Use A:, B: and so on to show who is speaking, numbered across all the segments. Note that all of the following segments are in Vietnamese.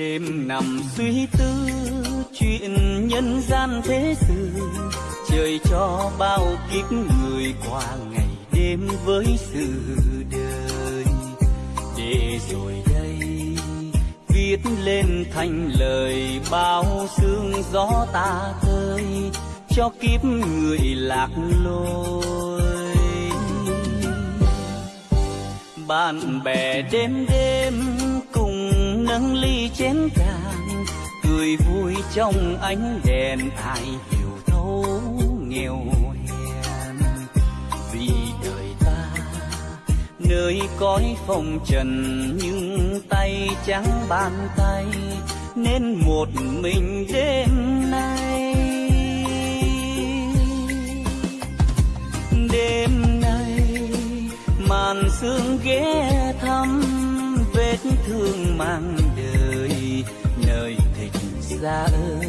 A: đêm nằm suy tư chuyện nhân gian thế sự, trời cho bao kiếp người qua ngày đêm với sự đời. Để rồi đây, viết lên thành lời bao sương gió ta tơi, cho kiếp người lạc lối. Bạn bè đêm đêm nâng ly chén càng cười vui trong ánh đèn, ai hiểu thấu nghèo hèn. Vì đời ta, nơi cõi phong trần, nhưng tay trắng bàn tay, nên một mình đêm nay. Đêm nay, màn sương ghé thăm vết thương mang đời, nơi thịt ra ơi.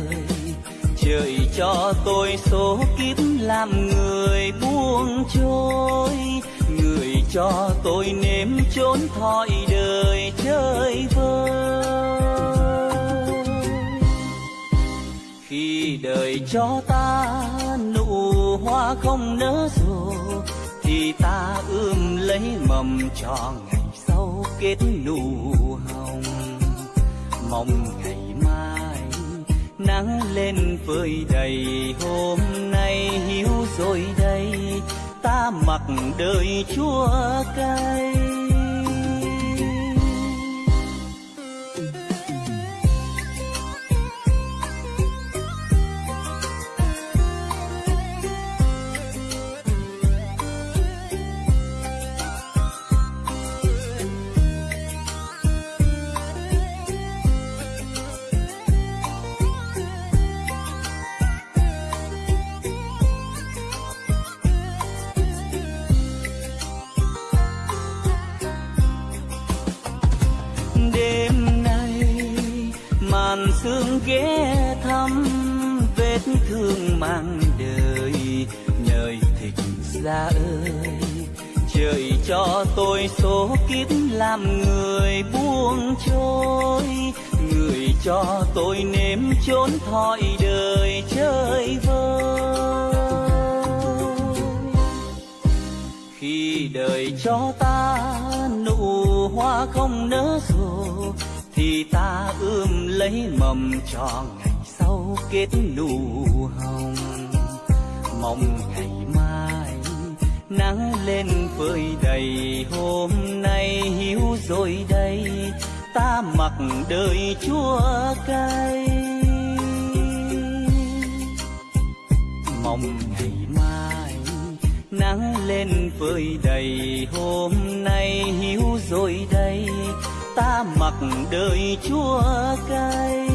A: Trời cho tôi số kiếp làm người buông trôi, người cho tôi nếm chốn thoi đời chơi vơi. Khi đời cho ta nụ hoa không nở rộ, thì ta ươm lấy mầm cho ngày kết nụ hồng. Mong ngày mai nắng lên phơi đầy, hôm nay hiu rồi đây, ta mặc đời chua cay đêm nay, màn sương ghé thăm vết thương mang đời. Nhời thịt ra ơi, trời cho tôi số kiếp làm người buông trôi. Người cho tôi nếm chốn thoi đời chơi vơi. Khi đời cho ta hoa không nở rộ, thì ta ươm lấy mầm cho ngày sau kết nụ hồng. Mong ngày mai nắng lên phơi đầy, hôm nay hiu rồi đây, ta mặc đời chua cay. Mong ngày mai nắng lên phơi đầy. Hôm nay hiu rồi đây ta mặc đời chua cay.